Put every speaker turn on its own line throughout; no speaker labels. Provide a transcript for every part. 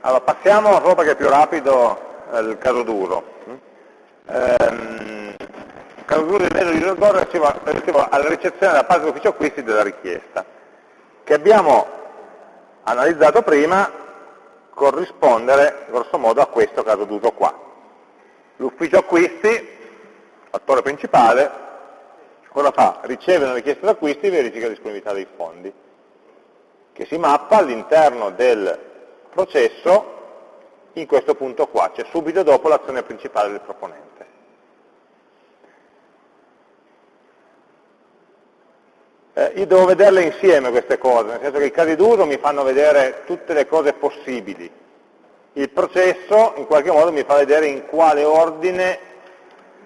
Allora, passiamo, solo perché è più rapido, il caso duro. Ehm, il caso duro di mezzo di User relativo alla ricezione da parte dell'ufficio acquisti della richiesta, che abbiamo analizzato prima corrispondere grosso modo a questo caso d'uso qua. L'ufficio acquisti, attore principale, cosa fa? Riceve una richiesta d'acquisti e verifica la disponibilità dei fondi, che si mappa all'interno del processo in questo punto qua, cioè subito dopo l'azione principale del proponente. Eh, io devo vederle insieme queste cose, nel senso che i casi d'uso mi fanno vedere tutte le cose possibili. Il processo in qualche modo mi fa vedere in quale ordine,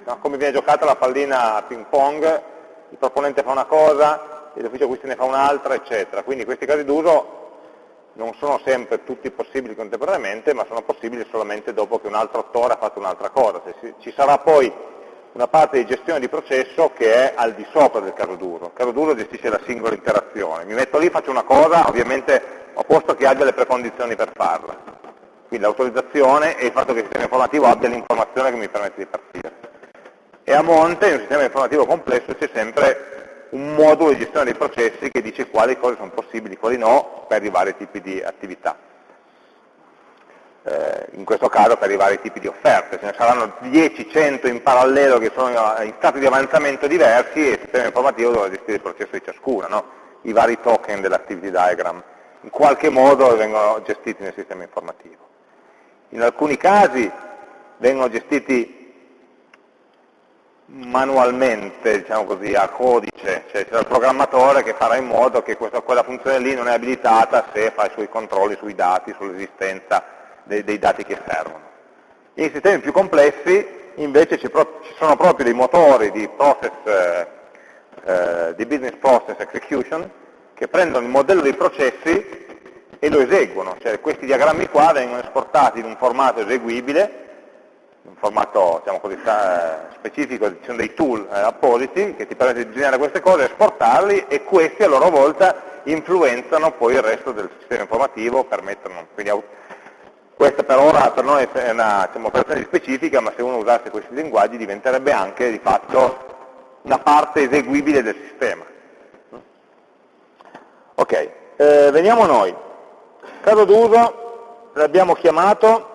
no, come viene giocata la pallina a ping pong, il proponente fa una cosa, l'ufficio acquisti ne fa un'altra, eccetera. Quindi questi casi d'uso non sono sempre tutti possibili contemporaneamente, ma sono possibili solamente dopo che un altro attore ha fatto un'altra cosa. Ci sarà poi una parte di gestione di processo che è al di sopra del caso duro. Il caso duro gestisce la singola interazione. Mi metto lì, faccio una cosa, ovviamente ho posto che abbia le precondizioni per farla. Quindi l'autorizzazione e il fatto che il sistema informativo abbia l'informazione che mi permette di partire. E a monte, in un sistema informativo complesso, c'è sempre un modulo di gestione dei processi che dice quali cose sono possibili, quali no, per i vari tipi di attività. Eh, in questo caso per i vari tipi di offerte, ce ne saranno 10, 100 in parallelo che sono in stati di avanzamento diversi e il sistema informativo dovrà gestire il processo di ciascuna, no? i vari token dell'activity diagram, in qualche modo vengono gestiti nel sistema informativo. In alcuni casi vengono gestiti manualmente, diciamo così, a codice, cioè c'è il programmatore che farà in modo che questa, quella funzione lì non è abilitata se fa i suoi controlli sui dati, sull'esistenza dei, dei, dati che servono. In sistemi più complessi invece ci, pro, ci sono proprio dei motori di, process, eh, eh, di business process execution che prendono il modello dei processi e lo eseguono, cioè questi diagrammi qua vengono esportati in un formato eseguibile un formato diciamo così, specifico, ci sono dei tool eh, appositi che ti permettono di disegnare queste cose, esportarli e questi a loro volta influenzano poi il resto del sistema informativo, permettono, quindi questa per ora per noi è una diciamo, operazione specifica, ma se uno usasse questi linguaggi diventerebbe anche di fatto una parte eseguibile del sistema. Ok, eh, veniamo noi. Caso d'uso l'abbiamo chiamato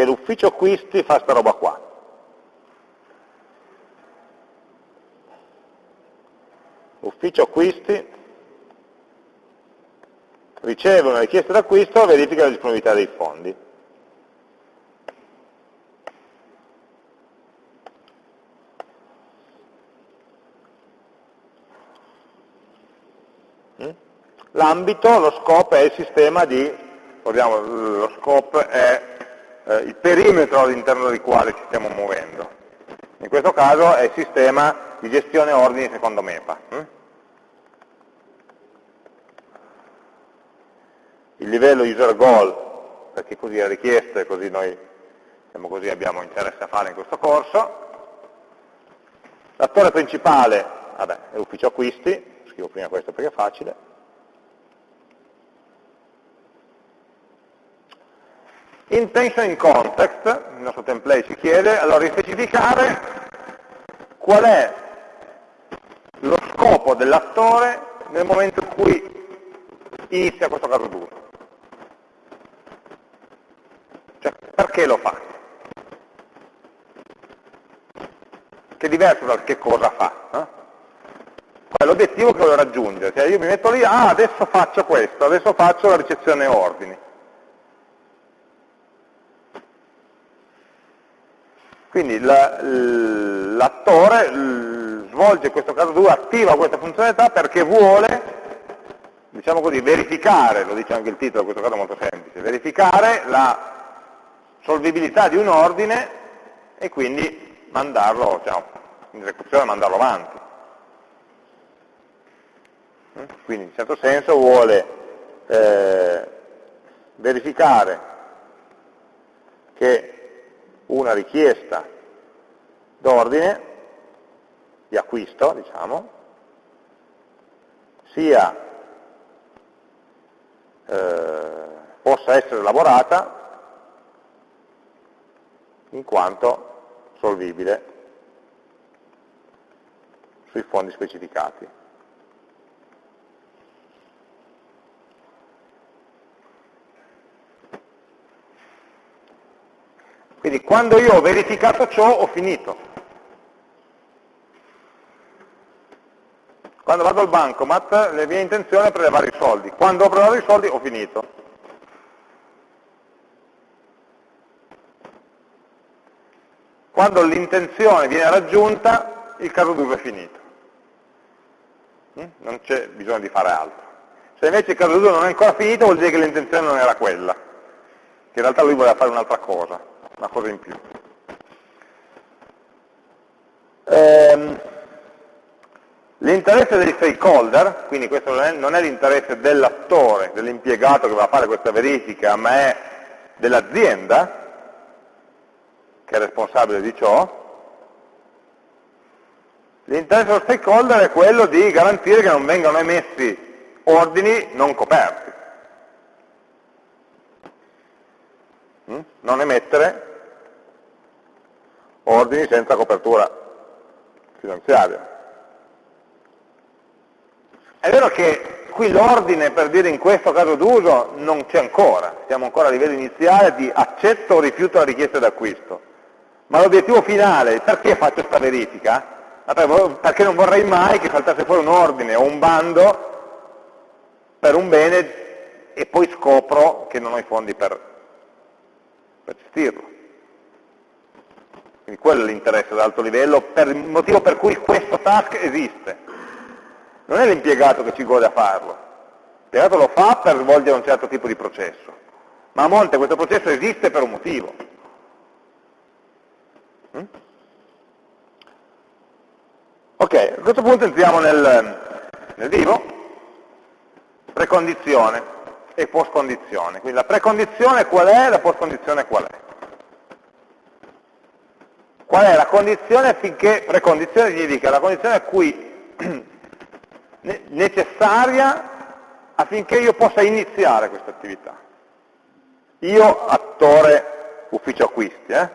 che l'ufficio acquisti fa sta roba qua. Ufficio acquisti riceve una richiesta d'acquisto e verifica la disponibilità dei fondi. Mm? L'ambito, lo scope è il sistema di, lo scope è eh, il perimetro all'interno del quale ci stiamo muovendo. In questo caso è il sistema di gestione ordini secondo MEPA. Hm? Il livello user goal, perché così è richiesto e così noi diciamo così, abbiamo interesse a fare in questo corso. L'attore principale vabbè, è l'ufficio acquisti, scrivo prima questo perché è facile, Intention in context, il nostro template ci chiede, allora di specificare qual è lo scopo dell'attore nel momento in cui inizia questo caso d'uso. Cioè, perché lo fa? Che è diverso dal che cosa fa. Eh? Qual è l'obiettivo che vuole raggiungere? Cioè io mi metto lì, ah, adesso faccio questo, adesso faccio la ricezione ordini Quindi l'attore svolge questo caso 2, attiva questa funzionalità perché vuole, diciamo così, verificare, lo dice anche il titolo, questo caso è molto semplice, verificare la solvibilità di un ordine e quindi mandarlo, diciamo, in esecuzione mandarlo avanti. Quindi in certo senso vuole eh, verificare che una richiesta d'ordine, di acquisto, diciamo, sia eh, possa essere elaborata in quanto solvibile sui fondi specificati. Quindi quando io ho verificato ciò ho finito. Quando vado al bancomat la mia intenzione è prelevare i soldi. Quando ho prelevato i soldi ho finito. Quando l'intenzione viene raggiunta, il caso d'uso è finito. Mm? Non c'è bisogno di fare altro. Se invece il caso d'uso non è ancora finito, vuol dire che l'intenzione non era quella, che in realtà lui voleva fare un'altra cosa, una cosa in più. Ehm, L'interesse degli stakeholder, quindi questo non è l'interesse dell'attore, dell'impiegato che va a fare questa verifica, ma è dell'azienda che è responsabile di ciò, l'interesse dello stakeholder è quello di garantire che non vengano emessi ordini non coperti. Mm? Non emettere ordini senza copertura finanziaria. È vero che qui l'ordine, per dire in questo caso d'uso, non c'è ancora, siamo ancora a livello iniziale di accetto o rifiuto la richiesta d'acquisto, ma l'obiettivo finale, perché faccio questa verifica? Perché non vorrei mai che saltasse fuori un ordine o un bando per un bene e poi scopro che non ho i fondi per, per gestirlo. Quindi quello è l'interesse ad alto livello, per il motivo per cui questo task esiste non è l'impiegato che ci gode a farlo, l'impiegato lo fa per svolgere un certo tipo di processo, ma a monte questo processo esiste per un motivo. Mm? Ok, a questo punto entriamo nel, nel vivo, precondizione e postcondizione. Quindi la precondizione qual è, la postcondizione qual è. Qual è la condizione affinché, precondizione significa la condizione a cui necessaria affinché io possa iniziare questa attività. Io, attore ufficio acquisti, eh?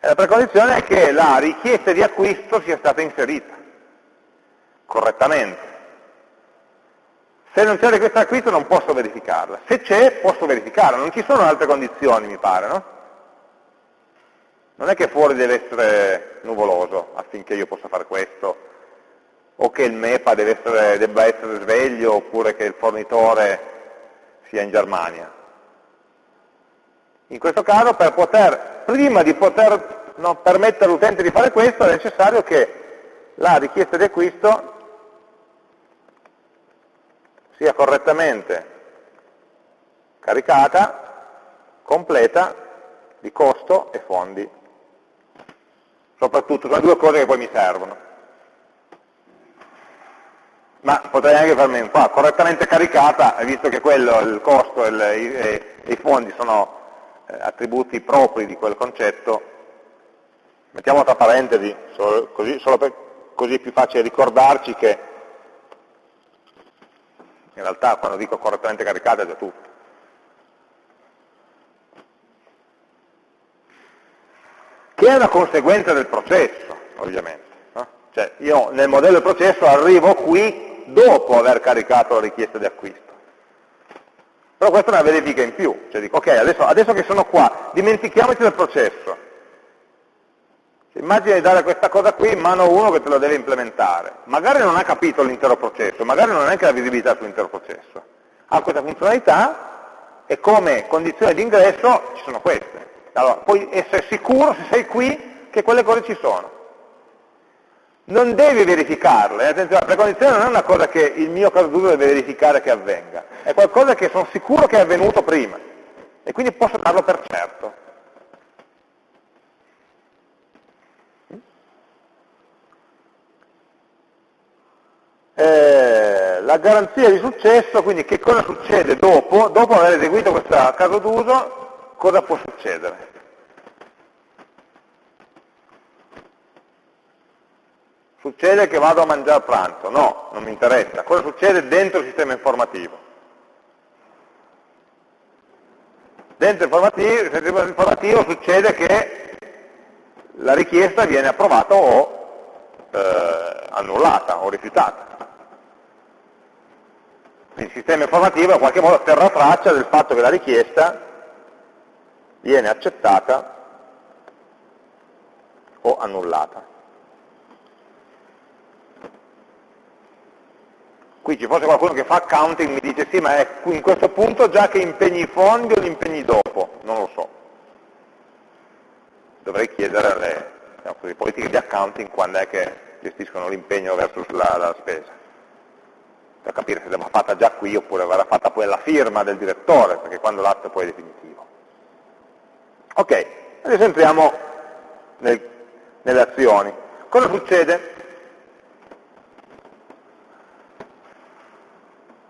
E la precondizione è che la richiesta di acquisto sia stata inserita correttamente. Se non c'è richiesta di acquisto non posso verificarla. Se c'è, posso verificarla. Non ci sono altre condizioni, mi pare, no? Non è che fuori deve essere nuvoloso affinché io possa fare questo o che il MEPA essere, debba essere sveglio oppure che il fornitore sia in Germania. In questo caso, poter, prima di poter no, permettere all'utente di fare questo, è necessario che la richiesta di acquisto sia correttamente caricata, completa, di costo e fondi. Soprattutto, sono due cose che poi mi servono ma potrei anche farmi qua, correttamente caricata, visto che quello, il costo e, le, i, fondi sono eh, attributi propri di quel concetto, mettiamo tra parentesi, solo, così, solo per, così è più facile ricordarci che in realtà quando dico correttamente caricata è già tutto. È una conseguenza del processo, ovviamente. Cioè io nel modello del processo arrivo qui dopo aver caricato la richiesta di acquisto. Però questa è una verifica in più, cioè dico ok, adesso, adesso che sono qua, dimentichiamoci del processo. Immagina di dare questa cosa qui in mano a uno che te lo deve implementare. Magari non ha capito l'intero processo, magari non ha neanche la visibilità sull'intero processo. Ha questa funzionalità e come condizione di ingresso ci sono queste. Allora, puoi essere sicuro, se sei qui, che quelle cose ci sono non devi verificarle, eh? attenzione, la precondizione non è una cosa che il mio caso d'uso deve verificare che avvenga, è qualcosa che sono sicuro che è avvenuto prima e quindi posso darlo per certo. Eh, la garanzia di successo, quindi che cosa succede dopo, dopo aver eseguito questo caso d'uso, cosa può succedere? Succede che vado a mangiare pranzo? No, non mi interessa. Cosa succede dentro il sistema informativo? Dentro il sistema informativo succede che la richiesta viene approvata o eh, annullata o rifiutata. Il sistema informativo in qualche modo terrà traccia del fatto che la richiesta viene accettata o annullata. Qui ci fosse qualcuno che fa accounting mi dice sì, ma è in questo punto già che impegni i fondi o li impegni dopo? Non lo so. Dovrei chiedere alle diciamo politiche di accounting quando è che gestiscono l'impegno verso la, la spesa per capire se l'aveva fatta già qui oppure verrà fatta poi alla firma del direttore, perché quando l'atto poi è definitivo. Ok, adesso entriamo nel, nelle azioni. Cosa succede?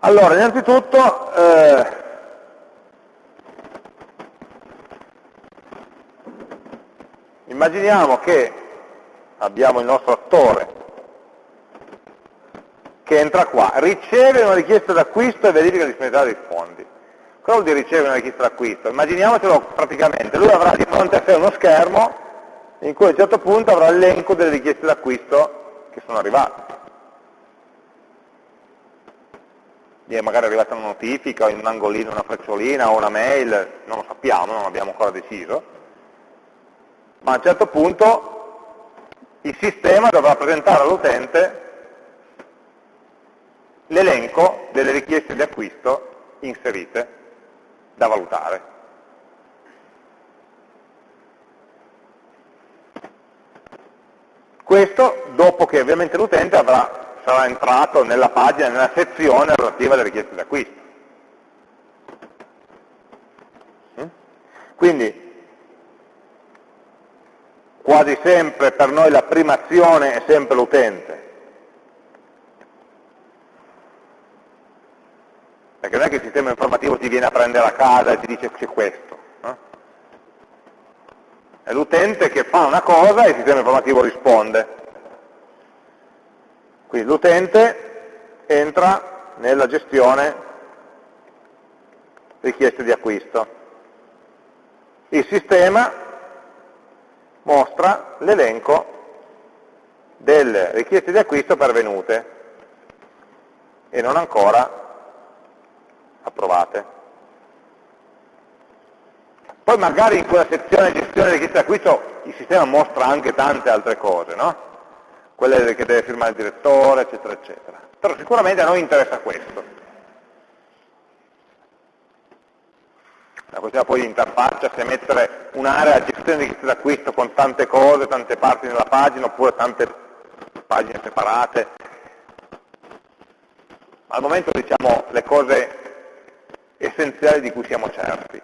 Allora, innanzitutto, eh, immaginiamo che abbiamo il nostro attore che entra qua, riceve una richiesta d'acquisto e verifica la disponibilità dei fondi. Vuol dire ricevere una richiesta d'acquisto? Immaginiamocelo praticamente, lui avrà di fronte a sé uno schermo in cui a un certo punto avrà l'elenco delle richieste d'acquisto che sono arrivate. Gli è magari arrivata una notifica, o in un angolino una frecciolina o una mail, non lo sappiamo, non abbiamo ancora deciso, ma a un certo punto il sistema dovrà presentare all'utente l'elenco delle richieste di acquisto inserite da valutare. Questo dopo che ovviamente l'utente sarà entrato nella pagina, nella sezione relativa alle richieste di acquisto. Mm? Quindi quasi sempre per noi la prima azione è sempre l'utente, Perché non è che il sistema informativo ti viene a prendere a casa e ti dice c'è questo. No? È l'utente che fa una cosa e il sistema informativo risponde. Quindi l'utente entra nella gestione richieste di acquisto. Il sistema mostra l'elenco delle richieste di acquisto pervenute e non ancora approvate. Poi magari in quella sezione gestione richieste d'acquisto il sistema mostra anche tante altre cose, no? Quelle che deve firmare il direttore, eccetera, eccetera. Però sicuramente a noi interessa questo. La questione poi di interfaccia, se mettere un'area gestione di richieste d'acquisto con tante cose, tante parti nella pagina, oppure tante pagine separate. Al momento diciamo le cose essenziali di cui siamo certi.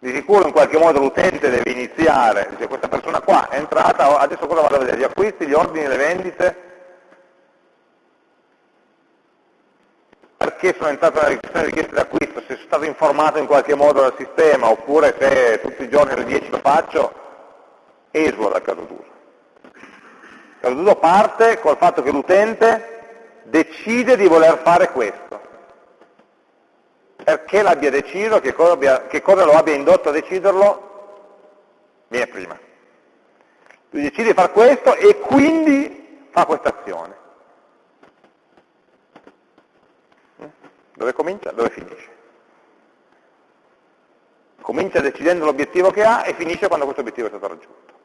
Di sicuro in qualche modo l'utente deve iniziare, dice questa persona qua è entrata, adesso cosa vado a vedere? Gli acquisti, gli ordini, le vendite, perché sono entrato nella richiesta di richiesta d'acquisto, se sono stato informato in qualche modo dal sistema, oppure se tutti i giorni alle 10 lo faccio, esula dal caso d'uso. Il caso d'uso parte col fatto che l'utente decide di voler fare questo perché l'abbia deciso, che cosa, abbia, che cosa, lo abbia indotto a deciderlo, viene prima. Lui decide di fare questo e quindi fa questa azione. Dove comincia? Dove finisce? Comincia decidendo l'obiettivo che ha e finisce quando questo obiettivo è stato raggiunto.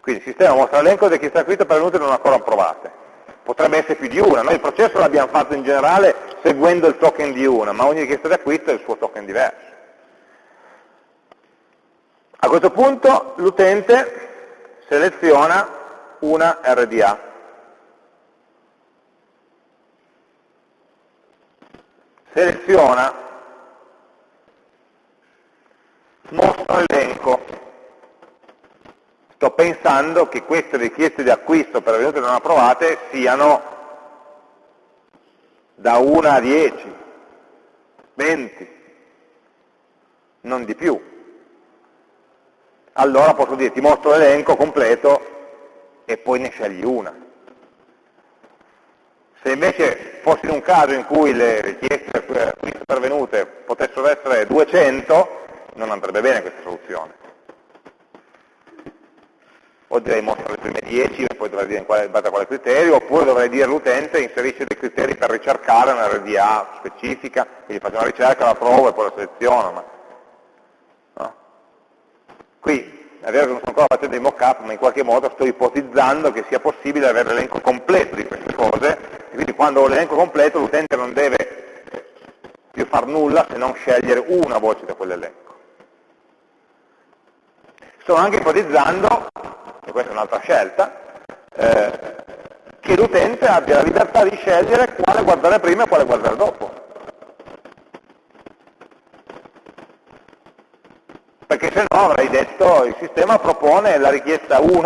Quindi il sistema mostra l'elenco di chi sta scritto pervenute non ancora approvate potrebbe essere più di una, noi il processo l'abbiamo fatto in generale seguendo il token di una, ma ogni richiesta di acquisto ha il suo token diverso. A questo punto l'utente seleziona una RDA. Seleziona, mostra l'elenco sto pensando che queste richieste di acquisto pervenute non approvate siano da 1 a 10, 20, non di più. Allora posso dire ti mostro l'elenco completo e poi ne scegli una. Se invece fossi in un caso in cui le richieste pervenute potessero essere 200, non andrebbe bene questa soluzione. O direi mostra le prime 10 e poi dovrei dire in, quale, in base a quale criterio, oppure dovrei dire all'utente inserisce dei criteri per ricercare una RDA specifica, quindi faccio una ricerca, la trovo e poi la seleziono. Ma... No. Qui è vero che non sto ancora facendo dei mock-up, ma in qualche modo sto ipotizzando che sia possibile avere l'elenco completo di queste cose, e quindi quando ho l'elenco completo l'utente non deve più far nulla se non scegliere una voce da quell'elenco. Sto anche ipotizzando e questa è un'altra scelta, eh, che l'utente abbia la libertà di scegliere quale guardare prima e quale guardare dopo. Perché se no avrei detto il sistema propone la richiesta 1,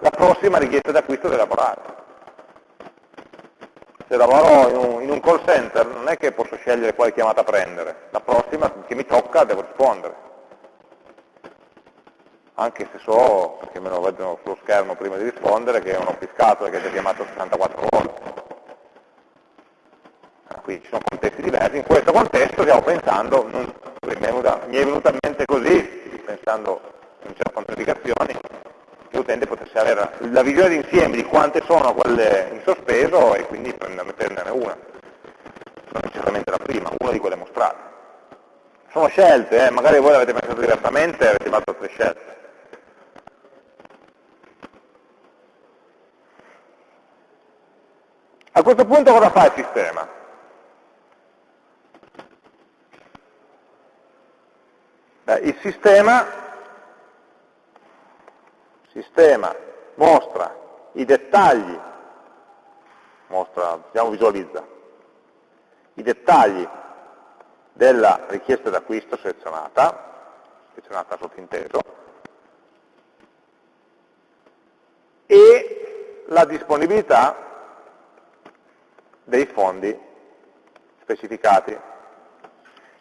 la prossima richiesta d'acquisto da elaborare. Se lavoro in un, in un call center non è che posso scegliere quale chiamata prendere, la prossima che mi tocca devo rispondere anche se so, perché me lo vedono sullo schermo prima di rispondere, che è un offiscato che ha chiamato 64 volte. Quindi ci sono contesti diversi, in questo contesto stiamo pensando, non, mi, è venuta, mi è venuta in mente così, pensando in certe quantificazioni, che l'utente potesse avere la visione d'insieme di quante sono quelle in sospeso e quindi prenderne una, non necessariamente la prima, una di quelle mostrate. Sono scelte, eh? magari voi l'avete pensato diversamente e avete fatto altre scelte. A questo punto cosa fa il sistema? Beh, il sistema, sistema mostra i dettagli, mostra, diciamo visualizza, i dettagli della richiesta d'acquisto selezionata, selezionata sottinteso, e la disponibilità dei fondi specificati.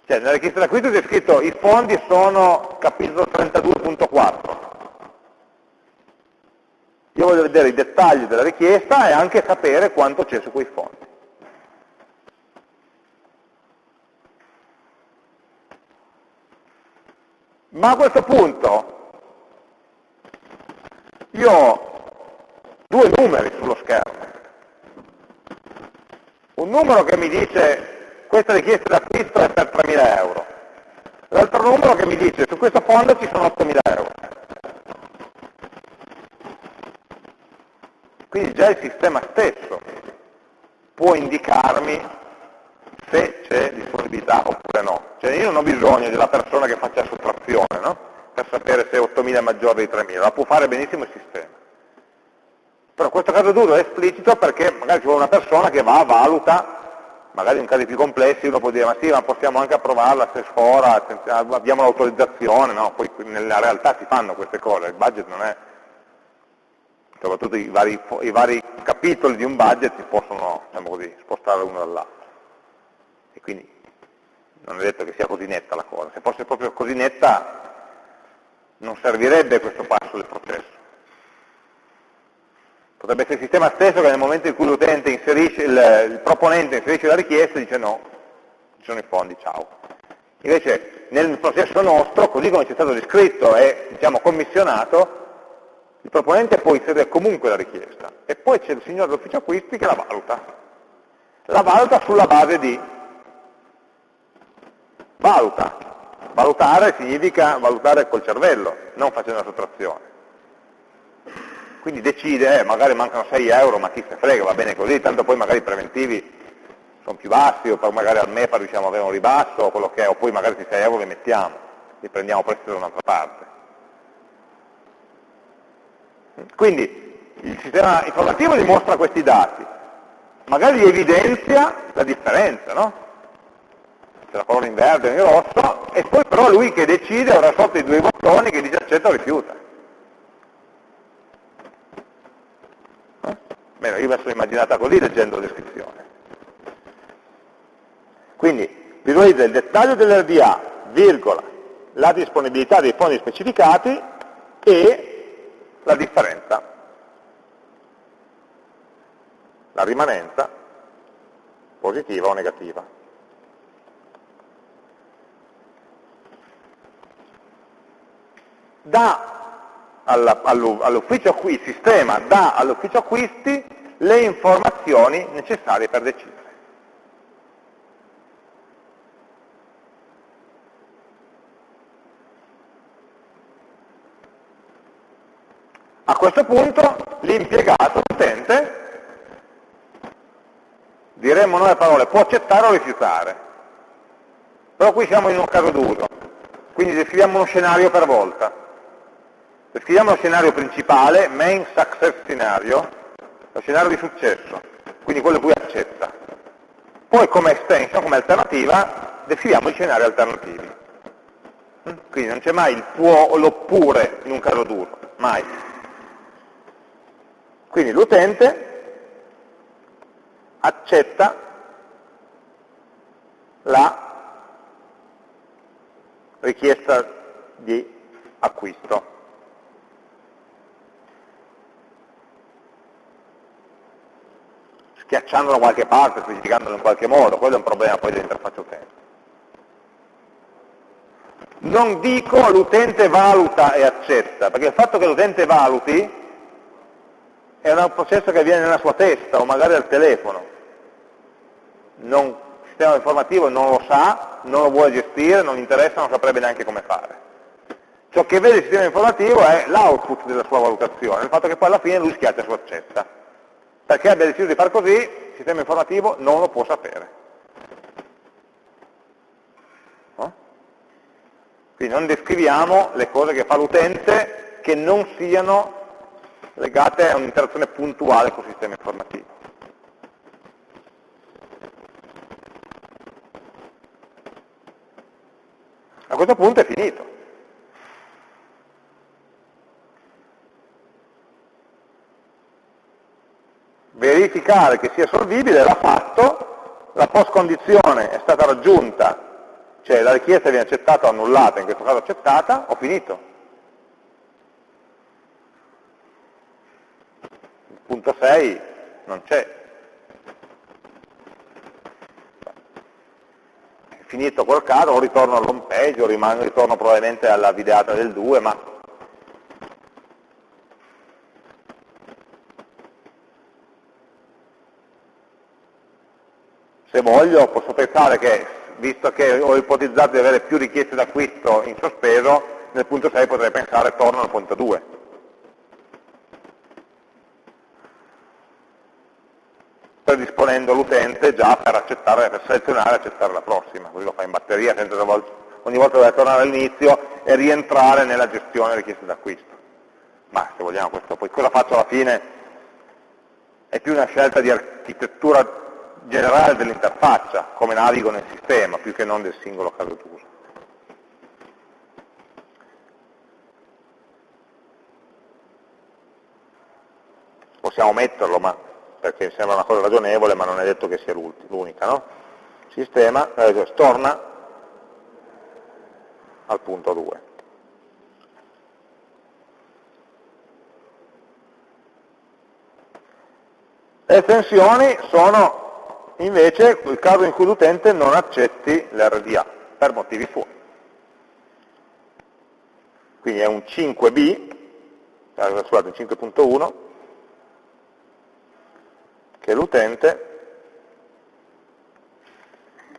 Cioè, nella richiesta d'acquisto c'è scritto i fondi sono capitolo 32.4. Io voglio vedere i dettagli della richiesta e anche sapere quanto c'è su quei fondi. Ma a questo punto io ho due numeri sullo schermo un numero che mi dice questa richiesta d'acquisto è per 3.000 euro, l'altro numero che mi dice su questo fondo ci sono 8.000 euro. Quindi già il sistema stesso può indicarmi se c'è disponibilità oppure no. Cioè io non ho bisogno della persona che faccia sottrazione no? per sapere se 8.000 è maggiore di 3.000, la può fare benissimo il sistema. Questo caso d'uso è esplicito perché magari ci vuole una persona che va, valuta, magari in casi più complessi uno può dire ma sì, ma possiamo anche approvarla se sfora, abbiamo l'autorizzazione, no? Poi nella realtà si fanno queste cose, il budget non è, soprattutto i vari, i vari capitoli di un budget si possono, diciamo così, spostare l'uno dall'altro. E quindi non è detto che sia così netta la cosa, se fosse proprio così netta non servirebbe questo passo del processo. Potrebbe essere il sistema stesso che nel momento in cui l'utente inserisce, il, il proponente inserisce la richiesta dice no, ci sono i fondi, ciao. Invece nel processo nostro, così come ci è stato descritto e diciamo, commissionato, il proponente può inserire comunque la richiesta e poi c'è il signore dell'ufficio acquisti che la valuta. La valuta sulla base di valuta. Valutare significa valutare col cervello, non facendo la sottrazione quindi decide, eh, magari mancano 6 euro, ma chi se frega, va bene così, tanto poi magari i preventivi sono più bassi, o magari al MEPA riusciamo ad avere un ribasso, o quello che è, o poi magari questi 6 euro li mettiamo, li prendiamo prestito da un'altra parte. Quindi il sistema informativo dimostra questi dati, magari evidenzia la differenza, no? C'è la colonna in verde e in rosso, e poi però lui che decide avrà sotto i due bottoni che dice accetta o rifiuta. Almeno io me la sono immaginata così leggendo la descrizione. Quindi visualizza il dettaglio dell'RDA, virgola, la disponibilità dei fondi specificati e la differenza, la rimanenza positiva o negativa. Da all'ufficio acquisti, il sistema dà all'ufficio acquisti le informazioni necessarie per decidere. A questo punto l'impiegato, l'utente, diremmo noi le parole può accettare o rifiutare. Però qui siamo in un caso d'uso, quindi descriviamo uno scenario per volta. Descriviamo lo scenario principale, main success scenario, lo scenario di successo, quindi quello cui accetta. Poi come extension, come alternativa, descriviamo i scenari alternativi. Quindi non c'è mai il può o l'oppure in un caso d'uso, mai. Quindi l'utente accetta la richiesta di acquisto. Schiacciandolo da qualche parte, specificandolo in qualche modo, quello è un problema poi dell'interfaccia utente. Non dico l'utente valuta e accetta, perché il fatto che l'utente valuti è un processo che avviene nella sua testa o magari al telefono. Non, il sistema informativo non lo sa, non lo vuole gestire, non gli interessa, non saprebbe neanche come fare. Ciò che vede il sistema informativo è l'output della sua valutazione, il fatto che poi alla fine lui schiaccia su accetta. Perché abbia deciso di fare così, il sistema informativo non lo può sapere. No? Quindi non descriviamo le cose che fa l'utente che non siano legate a un'interazione puntuale col sistema informativo. A questo punto è finito. Verificare che sia solvibile l'ha fatto, la post condizione è stata raggiunta, cioè la richiesta viene accettata o annullata, in questo caso accettata, ho finito. punto 6 non c'è. Finito quel caso o ritorno all'home page o ritorno probabilmente alla videata del 2, ma se voglio posso pensare che, visto che ho ipotizzato di avere più richieste d'acquisto in sospeso, nel punto 6 potrei pensare torno al punto 2. predisponendo l'utente già per, accettare, per selezionare e accettare la prossima, così lo fa in batteria senza ogni volta dover tornare all'inizio e rientrare nella gestione richieste d'acquisto. Ma se vogliamo questo, poi cosa faccio alla fine è più una scelta di architettura generale dell'interfaccia, come navigo nel sistema, più che non del singolo caso d'uso. Possiamo metterlo, ma perché sembra una cosa ragionevole, ma non è detto che sia l'unica, no? Sistema, eh, torna al punto 2. Le estensioni sono invece il caso in cui l'utente non accetti l'RDA per motivi suoi. Quindi è un 5B, eh, scusate, 5.1, che l'utente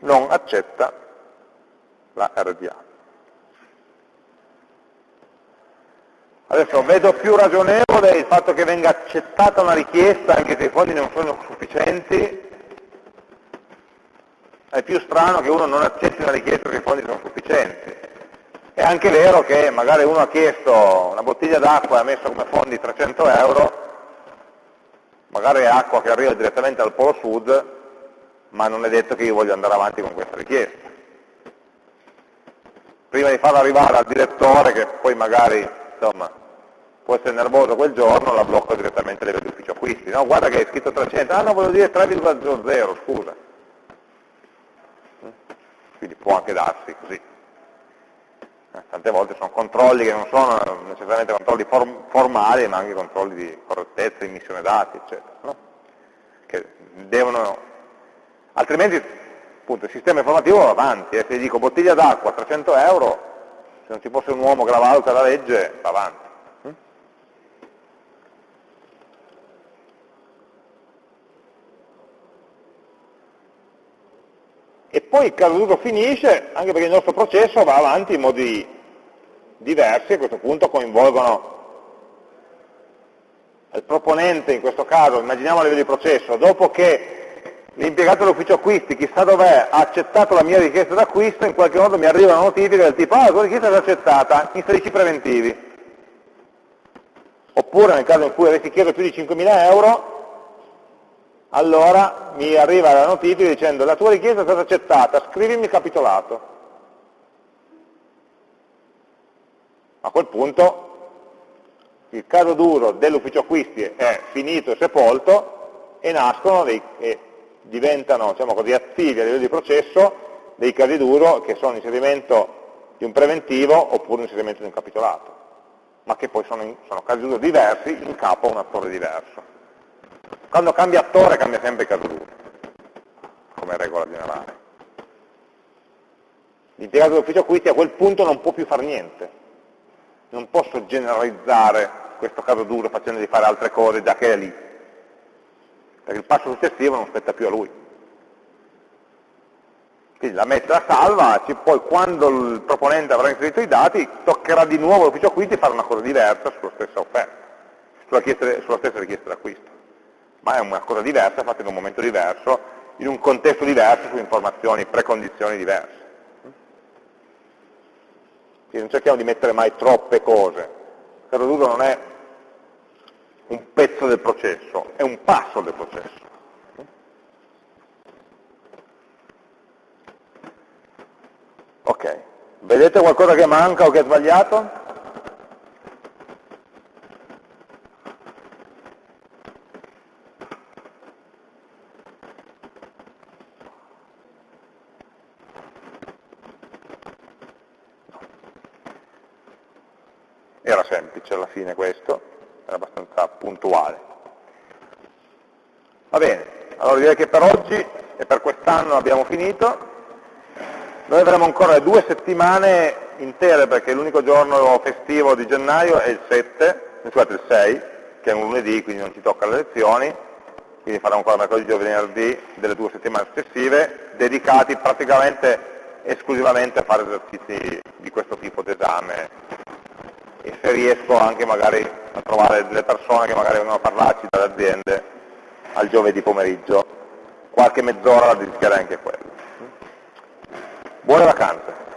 non accetta la RDA. Adesso vedo più ragionevole il fatto che venga accettata una richiesta anche se i fondi non sono sufficienti, è più strano che uno non accetti una richiesta perché i fondi sono sufficienti. È anche vero che magari uno ha chiesto una bottiglia d'acqua e ha messo come fondi 300 euro, magari è acqua che arriva direttamente al polo sud, ma non è detto che io voglio andare avanti con questa richiesta. Prima di farla arrivare al direttore, che poi magari insomma, può essere nervoso quel giorno, la blocco direttamente a livello acquisti. No, guarda che è scritto 300, ah no, voglio dire 3,00, scusa. Può anche darsi così. Eh, tante volte sono controlli che non sono necessariamente controlli form formali, ma anche controlli di correttezza, immissione dati, eccetera. No? Che devono, altrimenti appunto, il sistema informativo va avanti, eh. se gli dico bottiglia d'acqua 300 euro, non ci fosse un uomo che la valuta la legge, va avanti. E poi il caso d'uso finisce, anche perché il nostro processo va avanti in modi diversi, a questo punto coinvolgono il proponente, in questo caso, immaginiamo a livello di processo, dopo che l'impiegato dell'ufficio acquisti, chissà dov'è, ha accettato la mia richiesta d'acquisto, in qualche modo mi arriva una notifica del tipo, ah, la tua richiesta è accettata, inserisci preventivi. Oppure nel caso in cui avessi chiesto più di 5.000 euro, allora mi arriva la notifica dicendo la tua richiesta è stata accettata, scrivimi capitolato. A quel punto il caso duro dell'ufficio acquisti è finito e sepolto e nascono dei, e diventano diciamo così, attivi a livello di processo dei casi duro che sono l'inserimento di un preventivo oppure l'inserimento di un capitolato, ma che poi sono, sono casi duro diversi in capo a un attore diverso. Quando cambia attore cambia sempre caso duro, come regola generale. L'impiegato dell'ufficio acquisti a quel punto non può più fare niente, non posso generalizzare questo caso duro facendogli fare altre cose già che è lì, perché il passo successivo non spetta più a lui. Quindi la mette a salva, poi quando il proponente avrà inserito i dati, toccherà di nuovo all'ufficio acquisti fare una cosa diversa sulla stessa offerta, sulla, sulla stessa richiesta d'acquisto. Ma è una cosa diversa, fatta in un momento diverso, in un contesto diverso, su informazioni, precondizioni diverse. Quindi non cerchiamo di mettere mai troppe cose. Il caso d'uso non è un pezzo del processo, è un passo del processo. Ok, vedete qualcosa che manca o che è sbagliato? Era semplice alla fine questo è abbastanza puntuale. Va bene, allora direi che per oggi e per quest'anno abbiamo finito. Noi avremo ancora due settimane intere perché l'unico giorno festivo di gennaio è il 7, scusate il 6, che è un lunedì, quindi non ci tocca le lezioni, quindi faremo ancora mercoledì e venerdì delle due settimane successive, dedicati praticamente esclusivamente a fare esercizi di questo tipo d'esame e se riesco anche magari a trovare delle persone che magari vengono a parlarci dalle aziende al giovedì pomeriggio, qualche mezz'ora la dedicherei anche a quello. Buone vacanze!